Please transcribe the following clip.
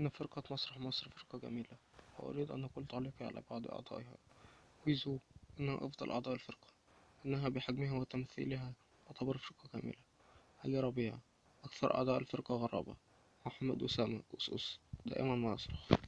إن فرقة مسرح مصر فرقة جميلة. وأريد أن أقول تعليقي على بعض أعضائها. ويزو إنه أفضل أعضاء الفرقة إنها بحجمها وتمثيلها تعتبر فرقة جميلة. علي ربيع أكثر أعضاء الفرقة غرابة. محمد أسامة أس أس دائما ما يصرخ